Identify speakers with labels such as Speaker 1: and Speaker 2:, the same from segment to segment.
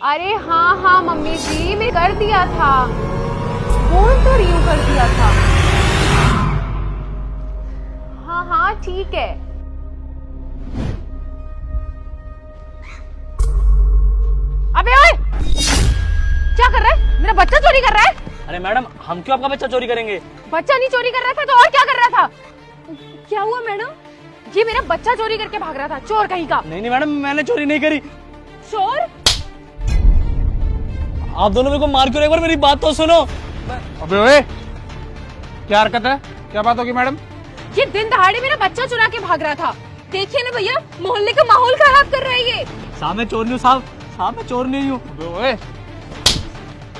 Speaker 1: अरे हाँ हाँ मम्मी जी मैं कर दिया था। बोल तो रही हूँ कर दिया था। हाँ हाँ ठीक है। अबे ओए क्या कर रहा है? मेरा बच्चा चोरी कर रहा है?
Speaker 2: अरे मैडम हम क्यों आपका बच्चा चोरी करेंगे?
Speaker 1: बच्चा नहीं चोरी कर रहा था तो और क्या कर रहा था? क्या हुआ मैडम? ये मेरा बच्चा चोरी करके भाग रहा था चोर कहीं का।
Speaker 2: नहीं नहीं मैडम मैंने चोरी नहीं करी।
Speaker 1: चोर?
Speaker 2: आप दोनों मेरे को मार क्यों रहे? एक बार मेरी बात तो सुनो।
Speaker 3: अबे ओए क्या हरकत है? क्या बात होगी मैडम?
Speaker 1: ये दिन दहाड़े मेरा बच्चा चुरा के भाग रहा था। देखिए ना भैया मोहल्ले का माहौल खराब कर रहा है ये।
Speaker 2: साहब चोर नहीं साहब। साहब मैं चोर नहीं हूँ।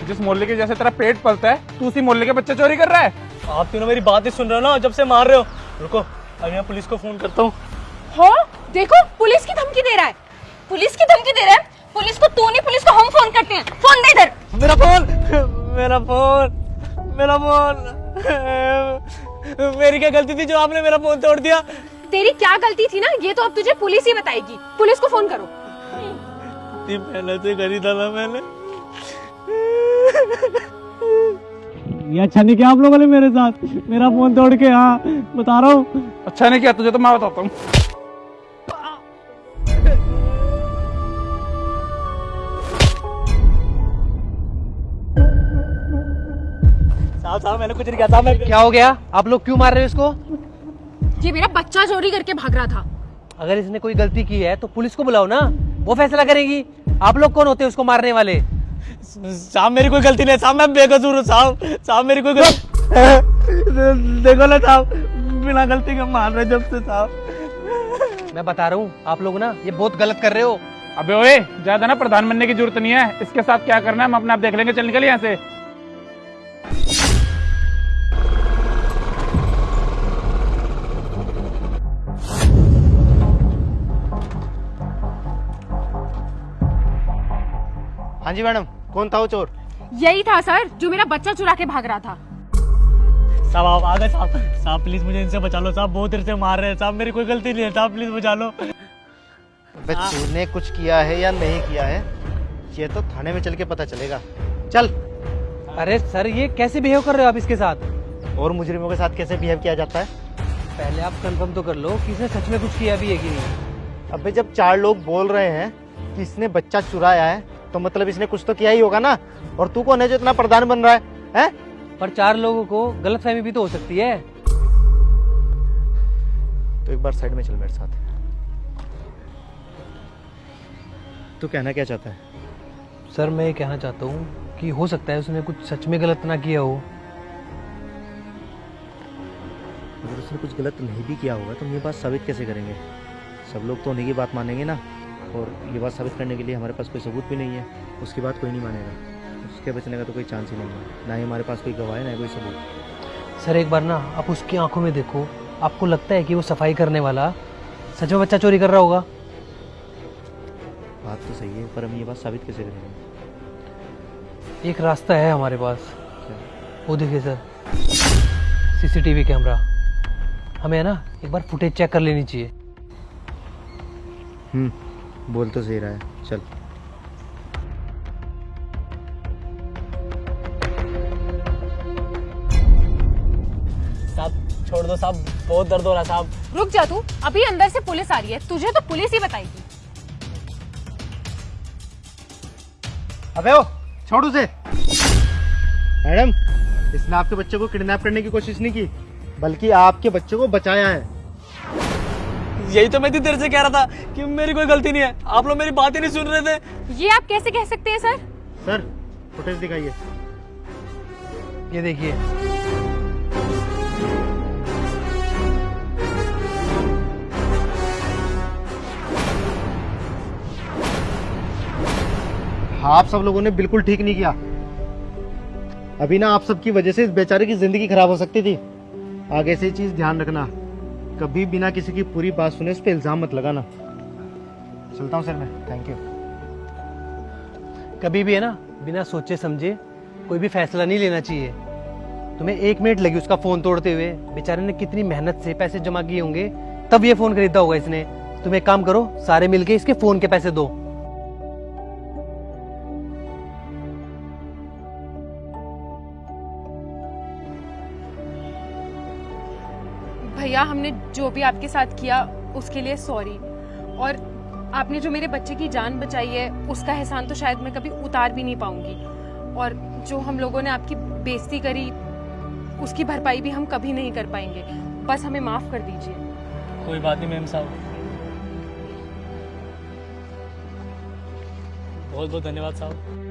Speaker 3: जिस मोहल्ले के जैसे तेरा पेट पलता है तू उसी मोहल्ले के बच्चे चोरी कर रहा है।
Speaker 2: आप तीनों मेरी बात ही सुन रहे हो ना जब से मार रहे हो। रुको अभी मैं पुलिस को फ़ोन करता हूँ।
Speaker 1: हाँ? देखो पुलिस की धमकी दे रहा है। पुलिस की धमकी दे रहा है। पुलिस को तू नहीं पुलिस को हम फ़ोन करते हैं। फ़ोन दे इधर।
Speaker 2: मेरा फ़ोन मेरा फ़ोन मेरा फ़ोन मेरी क्या गलती थी जो आपने मेरा फ़ोन तोड़ दिया?
Speaker 1: तेरी क्या गलती थी ना? ये तो अब तुझे पुलिस ही बताएगी। पुलिस को फ़ोन करो।
Speaker 2: इतनी मेहनत से खरीदा था ना मैंने। ये अच्छा नहीं किया आप लोगों ने मेरे साथ। मेरा फ़ोन तोड़ के हाँ बता रहा हूँ।
Speaker 3: अच्छा नहीं किया तुझे तो मैं बताता हूँ।
Speaker 2: मैंने कुछ नहीं किया था मैं
Speaker 4: क्या हो गया? आप लोग क्यों मार रहे हो इसको?
Speaker 1: ये मेरा बच्चा चोरी करके भाग रहा था।
Speaker 4: अगर इसने कोई गलती की है तो पुलिस को बुलाओ ना। वो फैसला करेगी। आप लोग कौन होते हैं उसको मारने वाले?
Speaker 2: साहब मेरी कोई गलती नहीं साहब मैं बेकसूर हूँ साहब। साहब मेरी कोई गलती देखो ना साहब बिना गलती के मार रहे जब से साहब।
Speaker 4: मैं बता रहा हूँ आप लोग ना ये बहुत गलत कर रहे हो।
Speaker 3: अबे ओए ज़्यादा ना प्रधान बनने की ज़रूरत नहीं है। इसके साथ क्या करना है हम अपने आप देख लेंगे चल निकल यहाँ से।
Speaker 5: हाँ जी मैडम कौन था वो चोर?
Speaker 1: यही था सर जो मेरा बच्चा चुरा के भाग रहा था।
Speaker 2: साहब आप आ गए साहब। साहब प्लीज़ मुझे इनसे बचा लो साहब बहुत देर से मार रहे हैं। साहब मेरी कोई गलती नहीं है। साहब प्लीज़ बचा लो।
Speaker 5: अबे तूने कुछ किया है या नहीं किया है ये तो थाने में चल के पता चलेगा। चल।
Speaker 4: अरे सर ये कैसे बिहेव कर रहे हो आप इसके साथ?
Speaker 5: और मुजरिमों के साथ कैसे बिहेव किया जाता है?
Speaker 4: पहले आप कंफर्म तो कर लो कि इसने सच में कुछ किया भी है कि नहीं।
Speaker 5: अबे जब चार लोग बोल रहे हैं कि इसने बच्चा चुराया है तो मतलब इसने कुछ तो किया ही होगा ना? और तू कौन है जो इतना प्रधान बन रहा है? हैं?
Speaker 4: पर चार लोगों को गलत फहमी भी तो हो सकती है।
Speaker 5: तो एक बार साइड में चल मेरे साथ। तू कहना क्या चाहता है?
Speaker 4: सर मैं ये कहना चाहता हूँ कि हो सकता है उसने कुछ सच में गलत ना किया हो।
Speaker 5: अगर उसने कुछ गलत नहीं भी किया होगा तो हम ये बात साबित कैसे करेंगे? सब लोग तो उन्हीं की बात मानेंगे ना। और ये बात साबित करने के लिए हमारे पास कोई सबूत भी नहीं है। उसकी बात कोई नहीं मानेगा। उसके बचने का तो कोई चांस ही नहीं है। ना ही हमारे पास कोई गवाह है ना ही कोई सबूत।
Speaker 4: सर एक बार ना आप उसकी आँखों में देखो। आपको लगता है कि वो सफ़ाई करने वाला सच में बच्चा चोरी कर रहा होगा?
Speaker 5: बात तो सही है पर हम ये बात साबित कैसे करेंगे?
Speaker 4: एक रास्ता है हमारे पास।
Speaker 5: क्या
Speaker 4: वो देखिए सर सीसीटीवी कैमरा। हमें है ना एक बार फुटेज चेक कर लेनी चाहिए।
Speaker 5: हम्म। बोल तो सही रहा है चल।
Speaker 2: साहब छोड़ दो साहब बहुत दर्द हो रहा साहब।
Speaker 1: रुक जा तू अभी अंदर से पुलिस आ रही है तुझे तो पुलिस ही बताएगी।
Speaker 5: अबे ओ छोड़ उसे। मैडम इसने आपके बच्चे को किडनैप करने की कोशिश नहीं की बल्कि आपके बच्चे को बचाया है।
Speaker 2: यही तो मैं इतनी देर से कह रहा था कि मेरी कोई गलती नहीं है। आप लोग मेरी बात ही नहीं सुन रहे थे।
Speaker 1: ये आप कैसे कह सकते हैं सर?
Speaker 5: सर फुटेज दिखाइए।
Speaker 4: ये देखिए।
Speaker 5: हाँ आप सब लोगों ने बिल्कुल ठीक नहीं किया। अभी ना आप सबकी वजह से इस बेचारे की ज़िंदगी खराब हो सकती थी। आगे से चीज़ ध्यान रखना। कभी बिना किसी की पूरी बात सुने उस पर इल्ज़ाम मत लगाना। चलता हूँ सर मैं। थैंक यू
Speaker 4: कभी भी है ना, बिना सोचे समझे कोई भी फैसला नहीं लेना चाहिए। तुम्हें एक मिनट लगी उसका फ़ोन तोड़ते हुए। बेचारे ने कितनी मेहनत से पैसे जमा किए होंगे, तब ये फ़ोन खरीदा होगा इसने। तुम एक काम करो, सारे मिलके इसके फ़ोन के पैसे दो।
Speaker 1: भैया, हमने जो भी आपके साथ किया, उसके लिए सॉरी और आपने जो मेरे बच्चे की जान बचाई है, उसका एहसान तो शायद मैं कभी उतार भी नहीं पाऊँगी. और जो हम लोगों ने आपकी बेइज्जती करी, उसकी भरपाई भी हम कभी नहीं कर पाएँगे. बस हमें माफ़ कर दीजिए.
Speaker 2: कोई बात नहीं मैम साहब. बहुत बहुत धन्यवाद साहब.